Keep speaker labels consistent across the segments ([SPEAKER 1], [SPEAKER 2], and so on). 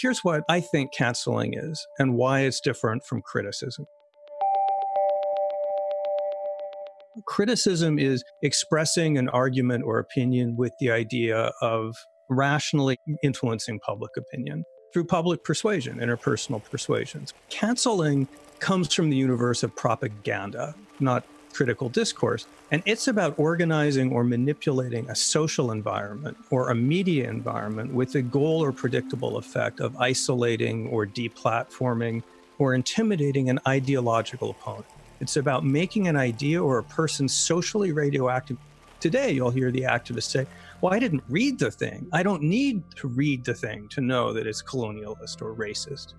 [SPEAKER 1] here's what I think canceling is and why it's different from criticism. Criticism is expressing an argument or opinion with the idea of rationally influencing public opinion through public persuasion, interpersonal persuasions. Canceling comes from the universe of propaganda, not critical discourse. And it's about organizing or manipulating a social environment or a media environment with the goal or predictable effect of isolating or deplatforming or intimidating an ideological opponent. It's about making an idea or a person socially radioactive. Today, you'll hear the activists say, well, I didn't read the thing. I don't need to read the thing to know that it's colonialist or racist.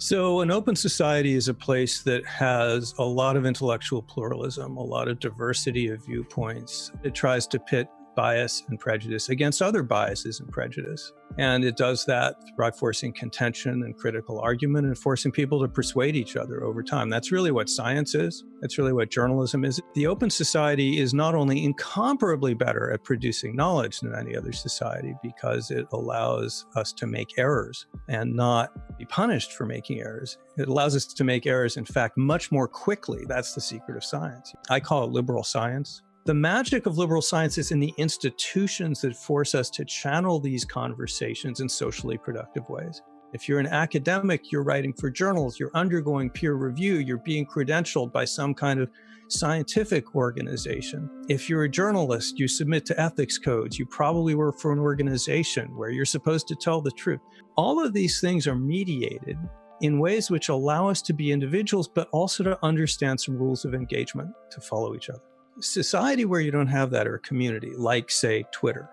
[SPEAKER 1] So, an open society is a place that has a lot of intellectual pluralism, a lot of diversity of viewpoints. It tries to pit bias and prejudice against other biases and prejudice. And it does that by forcing contention and critical argument and forcing people to persuade each other over time. That's really what science is. That's really what journalism is. The open society is not only incomparably better at producing knowledge than any other society because it allows us to make errors and not be punished for making errors. It allows us to make errors, in fact, much more quickly. That's the secret of science. I call it liberal science. The magic of liberal science is in the institutions that force us to channel these conversations in socially productive ways. If you're an academic, you're writing for journals, you're undergoing peer review, you're being credentialed by some kind of scientific organization. If you're a journalist, you submit to ethics codes, you probably work for an organization where you're supposed to tell the truth. All of these things are mediated in ways which allow us to be individuals, but also to understand some rules of engagement to follow each other society where you don't have that or a community like say Twitter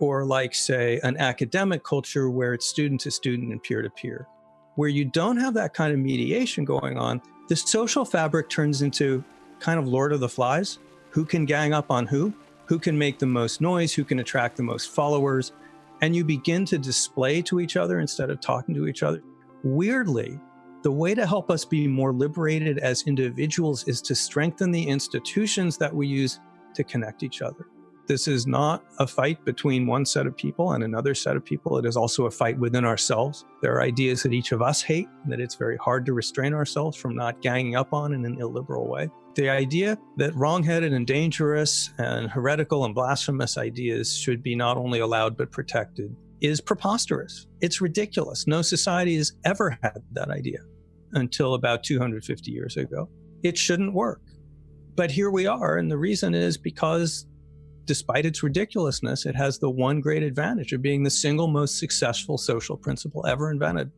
[SPEAKER 1] or like say an academic culture where it's student to student and peer to peer. Where you don't have that kind of mediation going on the social fabric turns into kind of lord of the flies. Who can gang up on who? Who can make the most noise? Who can attract the most followers? And you begin to display to each other instead of talking to each other. Weirdly the way to help us be more liberated as individuals is to strengthen the institutions that we use to connect each other. This is not a fight between one set of people and another set of people. It is also a fight within ourselves. There are ideas that each of us hate, and that it's very hard to restrain ourselves from not ganging up on in an illiberal way. The idea that wrongheaded and dangerous and heretical and blasphemous ideas should be not only allowed but protected is preposterous. It's ridiculous. No society has ever had that idea until about 250 years ago. It shouldn't work. But here we are. And the reason is because despite its ridiculousness, it has the one great advantage of being the single most successful social principle ever invented.